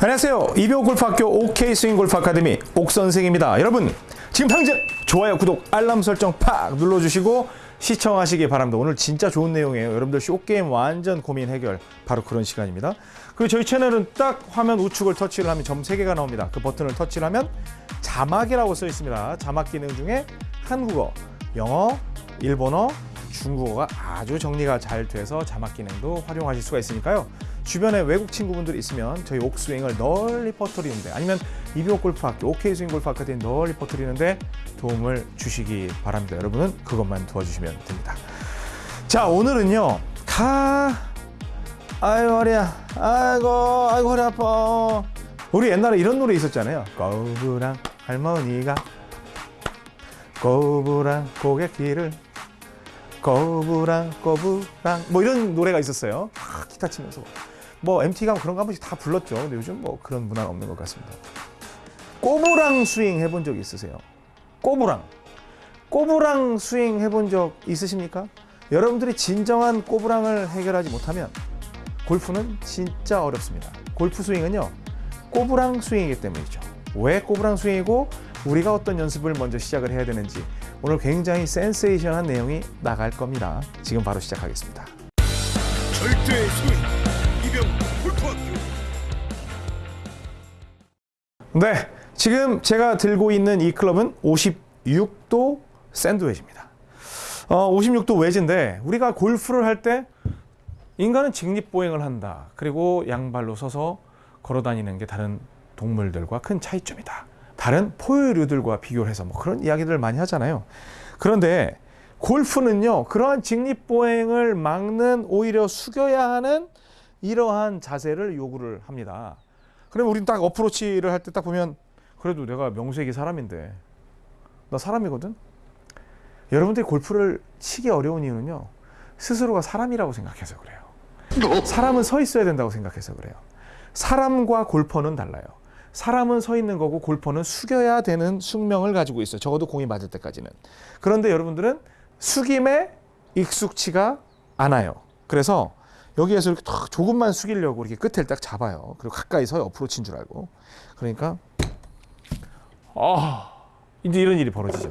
안녕하세요. 이병 골프학교 OK 스윙 골프 아카데미 옥선생입니다. 여러분 지금 당장 좋아요, 구독, 알람 설정 팍 눌러주시고 시청하시기 바랍니다. 오늘 진짜 좋은 내용이에요. 여러분들 쇼게임 완전 고민 해결 바로 그런 시간입니다. 그리고 저희 채널은 딱 화면 우측을 터치를 하면 점 3개가 나옵니다. 그 버튼을 터치를 하면 자막이라고 써 있습니다. 자막 기능 중에 한국어, 영어, 일본어, 중국어가 아주 정리가 잘 돼서 자막 기능도 활용하실 수가 있으니까요. 주변에 외국 친구분들이 있으면 저희 옥스윙을 널리 퍼뜨리는데 아니면 이비옥 골프학교, OK 스윙 골프 아카데미 널리 퍼뜨리는데 도움을 주시기 바랍니다. 여러분은 그것만 도와주시면 됩니다. 자, 오늘은요. 가 아이고 허리야. 아이고 아이고 허리 아파. 우리 옛날에 이런 노래 있었잖아요. 거부랑 할머니가 거부랑 고객길을 거부랑 거부랑 뭐 이런 노래가 있었어요. 아, 기타 치면서 뭐 MT 가면 그런 거 한 번씩 다 불렀죠. 근데 요즘 뭐 그런 문화는 없는 것 같습니다. 꼬부랑 스윙 해본 적 있으세요? 꼬부랑 꼬부랑 스윙 해본 적 있으십니까? 여러분들이 진정한 꼬부랑을 해결하지 못하면 골프는 진짜 어렵습니다. 골프 스윙은요 꼬부랑 스윙이기 때문이죠. 왜 꼬부랑 스윙이고 우리가 어떤 연습을 먼저 시작을 해야 되는지 오늘 굉장히 센세이션한 내용이 나갈 겁니다. 지금 바로 시작하겠습니다. 절대의 스윙 네, 지금 제가 들고 있는 이 클럽은 56도 샌드웨지입니다. 어, 56도 웨지인데 우리가 골프를 할 때 인간은 직립보행을 한다. 그리고 양발로 서서 걸어 다니는 게 다른 동물들과 큰 차이점이다. 다른 포유류들과 비교를 해서 뭐 그런 이야기들을 많이 하잖아요. 그런데 골프는요, 그러한 직립보행을 막는 오히려 숙여야 하는 이러한 자세를 요구를 합니다. 그러면 우린 딱 어프로치를 할 때 딱 보면 그래도 내가 명색이 사람인데 나 사람이거든. 여러분들이 골프를 치기 어려운 이유는요. 스스로가 사람이라고 생각해서 그래요. 사람은 서 있어야 된다고 생각해서 그래요. 사람과 골퍼는 달라요. 사람은 서 있는 거고 골퍼는 숙여야 되는 숙명을 가지고 있어요. 적어도 공이 맞을 때까지는. 그런데 여러분들은 숙임에 익숙치가 않아요. 그래서 여기에서 이렇게 탁 조금만 숙이려고 이렇게 끝을 딱 잡아요. 그리고 가까이 서요. 어프로치인 줄 알고. 그러니까 아 이제 이런 일이 벌어지죠.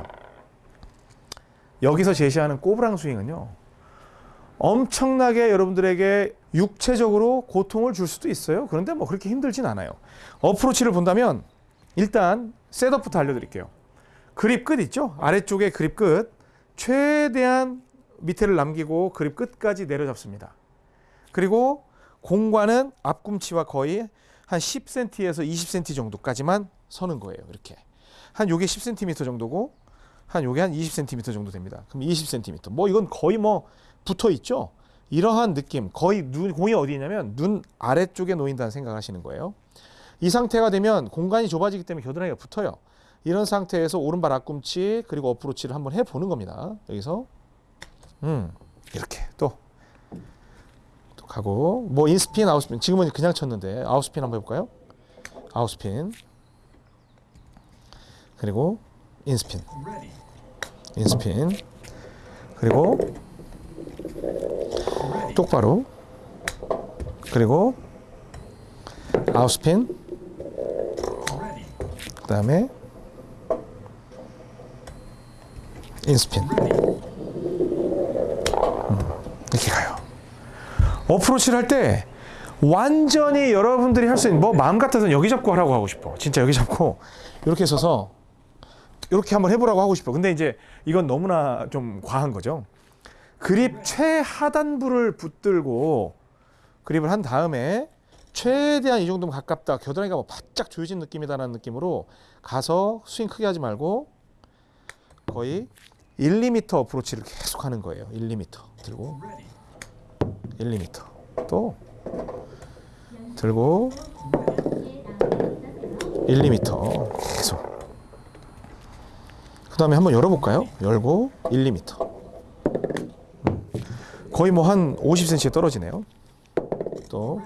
여기서 제시하는 꼬부랑 스윙은요. 엄청나게 여러분들에게 육체적으로 고통을 줄 수도 있어요. 그런데 뭐 그렇게 힘들진 않아요. 어프로치를 본다면 일단 셋업부터 알려드릴게요. 그립 끝 있죠? 아래쪽에 그립 끝 최대한 밑에를 남기고 그립 끝까지 내려잡습니다. 그리고 공과는 앞꿈치와 거의 한 10cm에서 20cm 정도까지만 서는 거예요. 이렇게 한 요게 10cm 정도고 한 요게 한 20cm 정도 됩니다. 그럼 20cm. 뭐 이건 거의 뭐 붙어 있죠. 이러한 느낌, 거의 눈 공이 어디냐면 눈 아래쪽에 놓인다는 생각하시는 거예요. 이 상태가 되면 공간이 좁아지기 때문에 겨드랑이가 붙어요. 이런 상태에서 오른발 앞꿈치 그리고 어프로치를 한번 해 보는 겁니다. 여기서 음 이렇게 또, 또 가고 뭐 인스핀 아웃스핀. 지금은 그냥 쳤는데. 아웃스핀 한번 해볼까요? 아웃스핀. 그리고 인스핀. 인스핀. 그리고 똑바로. 그리고 아웃스핀. 그 다음에 인스핀 음, 이렇게 가요 어프로치를 할 때 완전히 여러분들이 할 수 있는 뭐 마음 같아서는 여기 잡고 하라고 하고 싶어. 진짜 여기 잡고. 이렇게 서서 이렇게 한번 해보라고 하고 싶어. 근데 이제 이건 너무나 좀 과한 거죠. 그립 최하단부를 붙들고 그립을 한 다음에 최대한 이 정도면 가깝다. 겨드랑이가 뭐 바짝 조여진 느낌이다라는 느낌으로 가서 스윙 크게 하지 말고 거의 1, 2m 어프로치를 계속 하는 거예요. 1, 2m 들고 1, 2m 또 들고 1, 2m 계속 그 다음에 한번 열어볼까요? 열고 1, 2m 거의 뭐 한 50cm 떨어지네요. 또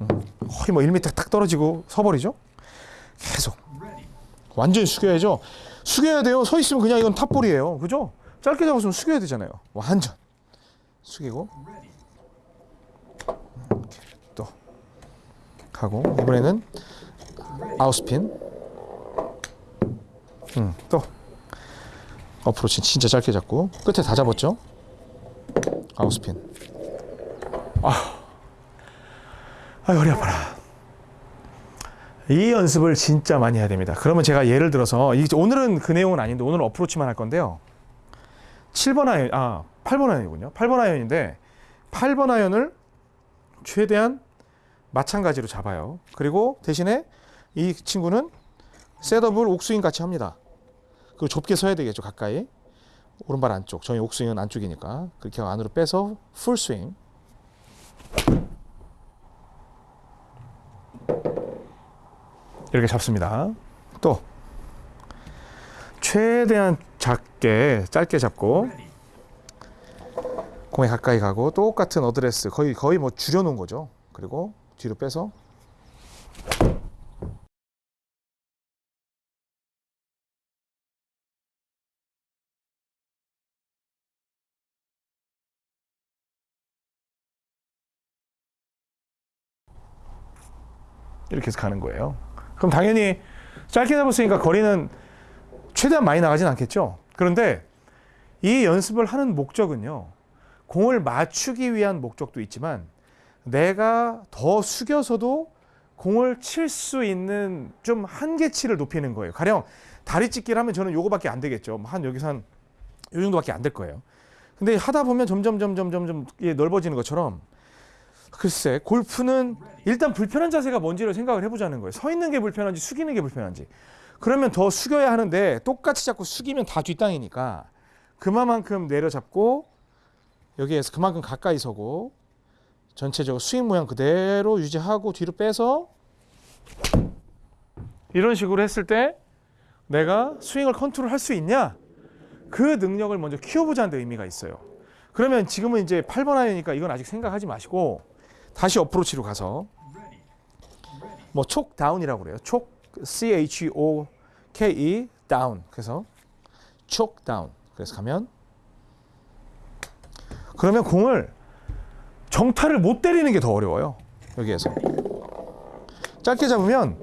음, 거의 뭐 1m 딱 떨어지고 서버리죠. 계속 완전히 숙여야죠. 숙여야 돼요. 서 있으면 그냥 이건 탑볼이에요. 그죠? 짧게 잡았으면 숙여야 되잖아요. 완전 숙이고 음, 이렇게 또 하고 이번에는 아웃스핀. 음, 또 어프로치 진짜 짧게 잡고 끝에 다 잡았죠. 아웃스핀. 아, 아 허리 아파라. 이 연습을 진짜 많이 해야 됩니다. 그러면 제가 예를 들어서 이- 오늘은 그 내용은 아닌데 오늘 은 어프로치만 할 건데요. 7번 아이언, 아 8번 아이언이군요. 8번 아이언인데 8번 아이언을 최대한 마찬가지로 잡아요. 그리고 대신에 이 친구는 setup을 옥스윙 같이 합니다. 그 좁게 서야 되겠죠 가까이 오른발 안쪽 저희 옥스윙은 안쪽이니까 그렇게 안으로 빼서 풀스윙 이렇게 잡습니다. 또 최대한 작게 짧게 잡고 공에 가까이 가고 똑같은 어드레스 거의 거의 뭐 줄여놓은 거죠. 그리고 뒤로 빼서 이렇게 해서 가는 거예요. 그럼 당연히 짧게 잡았으니까 거리는 최대한 많이 나가진 않겠죠. 그런데 이 연습을 하는 목적은요. 공을 맞추기 위한 목적도 있지만 내가 더 숙여서도 공을 칠 수 있는 좀 한계치를 높이는 거예요. 가령 다리 찢기를 하면 저는 요거밖에 안 되겠죠. 뭐한 여기서 한 요 정도밖에 안 될 거예요. 근데 하다 보면 점점 점점 점점 넓어지는 것처럼 글쎄 골프는 일단 불편한 자세가 뭔지를 생각을 해보자는 거예요. 서 있는 게 불편한지 숙이는 게 불편한지. 그러면 더 숙여야 하는데 똑같이 자꾸 숙이면 다 뒷땅이니까 그만큼 내려잡고 여기에서 그만큼 가까이 서고 전체적으로 스윙 모양 그대로 유지하고 뒤로 빼서 이런 식으로 했을 때 내가 스윙을 컨트롤 할 수 있냐? 그 능력을 먼저 키워보자는 데 의미가 있어요. 그러면 지금은 이제 8번 아이니까 이건 아직 생각하지 마시고 다시 어프로치로 가서 뭐 촉 다운이라고 그래요. 촉 C H O K E 다운. 그래서 촉 다운. 그래서 가면 그러면 공을 정타를 못 때리는 게 더 어려워요. 여기에서 짧게 잡으면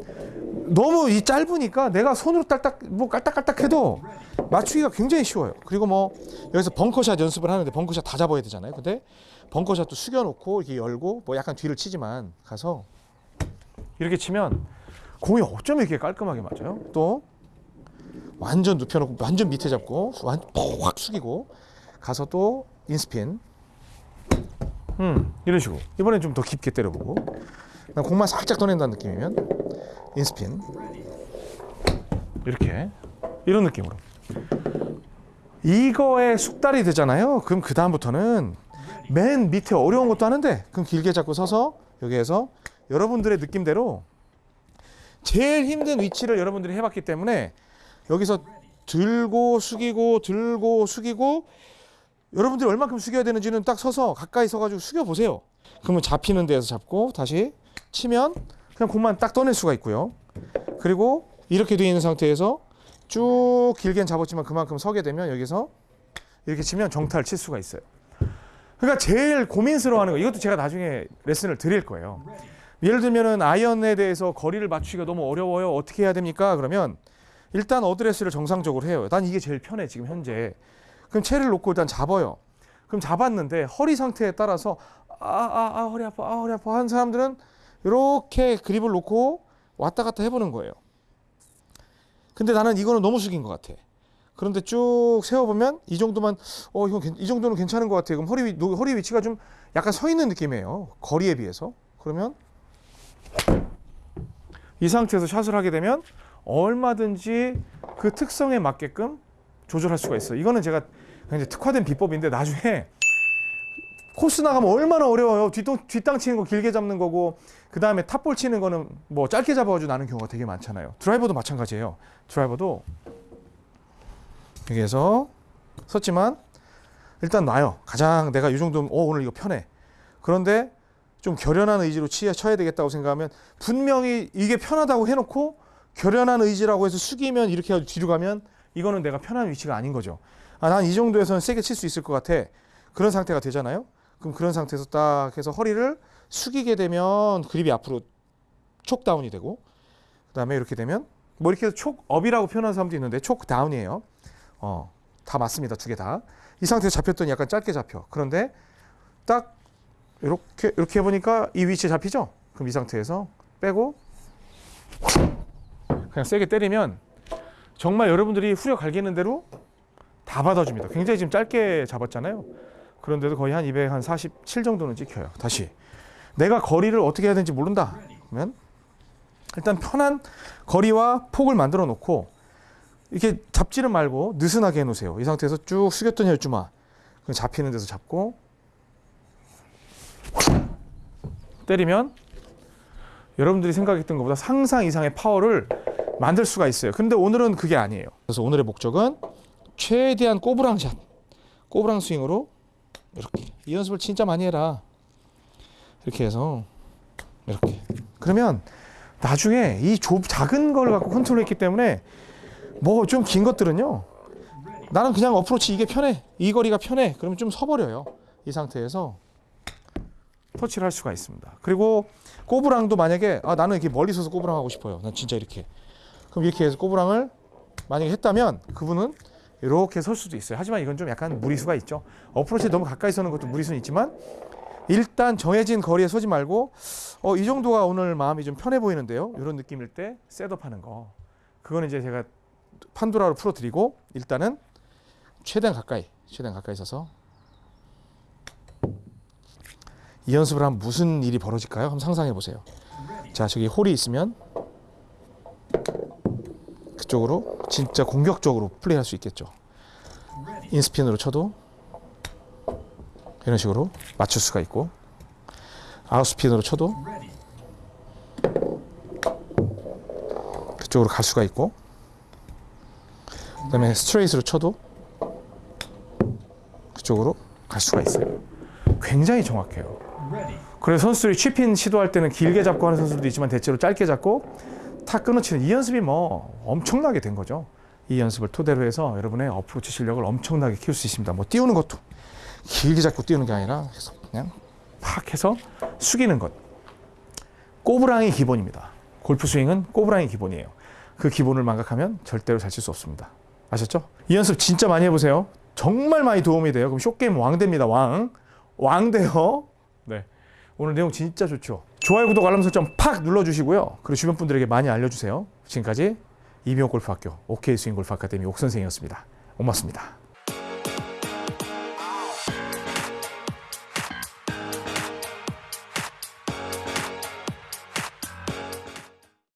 너무 이 짧으니까 내가 손으로 딱딱 뭐 깔딱깔딱 해도 맞추기가 굉장히 쉬워요. 그리고 뭐 여기서 벙커샷 연습을 하는데 벙커샷 다 잡아야 되잖아요. 근데 벙커샷도 숙여놓고 이렇게 열고 뭐 약간 뒤를 치지만 가서 이렇게 치면 공이 어쩜 이렇게 깔끔하게 맞아요? 또 완전 눕혀놓고 완전 밑에 잡고 완- 확 숙이고 가서 또 인스핀 음 이런 식으로. 이번엔 좀 더 깊게 때려보고. 공만 살짝 떠낸다는 느낌이면 인스핀. 이렇게. 이런 느낌으로. 이거에 숙달이 되잖아요. 그럼 그 다음부터는 맨 밑에 어려운 것도 하는데 그럼 길게 잡고 서서 여기에서 여러분들의 느낌대로 제일 힘든 위치를 여러분들이 해봤기 때문에 여기서 들고 숙이고 들고 숙이고 여러분들이 얼마큼 숙여야 되는지는 딱 서서 가까이 서가지고 숙여 보세요. 그러면 잡히는 데에서 잡고 다시 치면 그냥 공만 딱 떠낼 수가 있고요. 그리고 이렇게 되어 있는 상태에서 쭉 길게는 잡았지만 그만큼 서게 되면 여기서 이렇게 치면 정타를 칠 수가 있어요. 그러니까 제일 고민스러워하는 거 이것도 제가 나중에 레슨을 드릴 거예요. 예를 들면은 아이언에 대해서 거리를 맞추기가 너무 어려워요. 어떻게 해야 됩니까? 그러면 일단 어드레스를 정상적으로 해요. 난 이게 제일 편해 지금 현재. 그럼 채를 놓고 일단 잡아요. 그럼 잡았는데 허리 상태에 따라서 아아아 허리 아파 아 허리 아파 하는 사람들은 이렇게 그립을 놓고 왔다 갔다 해보는 거예요. 근데 나는 이거는 너무 숙인 것 같아. 그런데 쭉 세워보면 이 정도만 어 이건 괜- 이 정도는 괜찮은 것 같아. 그럼 허리 허리 위치가 좀 약간 서 있는 느낌이에요. 거리에 비해서. 그러면 이 상태에서 샷을 하게 되면 얼마든지 그 특성에 맞게끔 조절할 수가 있어요. 이거는 제가 굉장히 특화된 비법인데 나중에 코스 나가면 얼마나 어려워요. 뒷땅, 뒷땅 치는 거 길게 잡는 거고 그 다음에 탑볼 치는 거는 뭐 짧게 잡아가지고 나는 경우가 되게 많잖아요. 드라이버도 마찬가지예요. 드라이버도 여기에서 섰지만 일단 놔요. 가장 내가 이 정도면 어 오늘 이거 편해. 그런데 좀 결연한 의지로 치, 쳐야 되겠다고 생각하면 분명히 이게 편하다고 해놓고 결연한 의지라고 해서 숙이면 이렇게 뒤로 가면 이거는 내가 편한 위치가 아닌 거죠. 아, 난 이 정도에서는 세게 칠 수 있을 것 같아. 그런 상태가 되잖아요. 그럼 그런 상태에서 딱 해서 허리를 숙이게 되면 그립이 앞으로 choke down이 되고 그다음에 이렇게 되면 뭐 이렇게 해서 choke up이라고 표현하는 사람도 있는데 choke down이에요. 어, 다 맞습니다. 두 개 다. 이 상태에서 잡혔더니 약간 짧게 잡혀. 그런데 딱 이렇게 이렇게 해 보니까 이 위치에 잡히죠? 그럼 이 상태에서 빼고 그냥 세게 때리면 정말 여러분들이 후려 갈기는 대로 다 받아줍니다. 굉장히 지금 짧게 잡았잖아요. 그런데도 거의 한247 정도는 찍혀요. 다시 내가 거리를 어떻게 해야 되는지 모른다. 그러면 일단 편한 거리와 폭을 만들어 놓고 이렇게 잡지는 말고 느슨하게 해놓으세요. 이 상태에서 쭉 숙였던 혈주마 잡히는 데서 잡고 때리면 여러분들이 생각했던 것보다 상상 이상의 파워를 만들 수가 있어요. 근데 오늘은 그게 아니에요. 그래서 오늘의 목적은 최대한 꼬부랑 샷, 꼬부랑 스윙으로 이렇게 이 연습을 진짜 많이 해라. 이렇게 해서 이렇게 그러면 나중에 이 좁, 작은 걸 갖고 컨트롤했기 때문에 뭐 좀 긴 것들은요 나는 그냥 어프로치 이게 편해 이 거리가 편해 그러면 좀 서버려요 이 상태에서 터치를 할 수가 있습니다 그리고 꼬부랑도 만약에 아 나는 이렇게 멀리 서서 꼬부랑 하고 싶어요 난 진짜 이렇게 그럼 이렇게 해서 꼬부랑을 만약에 했다면 그분은 이렇게 설 수도 있어요 하지만 이건 좀 약간 무리수가 있죠 어프로치 너무 가까이 서는 것도 무리수는 있지만 일단 정해진 거리에 서지 말고 어, 이 정도가 오늘 마음이 좀 편해 보이는데요. 이런 느낌일 때 셋업하는 거. 그거는 이제 제가 판도라로 풀어드리고 일단은 최대한 가까이, 최대한 가까이 서서 이 연습을 하면 무슨 일이 벌어질까요? 한번 상상해 보세요. 자, 저기 홀이 있으면 그쪽으로 진짜 공격적으로 플레이할 수 있겠죠. 인스핀으로 쳐도 이런 식으로 맞출 수가 있고 아웃스핀으로 쳐도 그쪽으로 갈 수가 있고 그 다음에 스트레이트로 쳐도 그쪽으로 갈 수가 있어요. 굉장히 정확해요. 그래서 선수들이 취핀 시도할 때는 길게 잡고 하는 선수들도 있지만 대체로 짧게 잡고 탁 끊어치는 이 연습이 뭐 엄청나게 된 거죠. 이 연습을 토대로 해서 여러분의 어프로치 실력을 엄청나게 키울 수 있습니다. 뭐 띄우는 것도 길게 잡고 띄우는 게 아니라 그냥 팍 해서 숙이는 것. 꼬부랑이 기본입니다. 골프 스윙은 꼬부랑이 기본이에요. 그 기본을 망각하면 절대로 잘 칠 수 없습니다. 아셨죠? 이 연습 진짜 많이 해보세요. 정말 많이 도움이 돼요. 그럼 쇼게임 왕 됩니다. 왕. 왕 돼요. 네. 오늘 내용 진짜 좋죠. 좋아요, 구독, 알람 설정 팍 눌러주시고요. 그리고 주변 분들에게 많이 알려주세요. 지금까지 이병호 골프학교 OK 스윙 골프 아카데미 옥 선생이었습니다. 고맙습니다.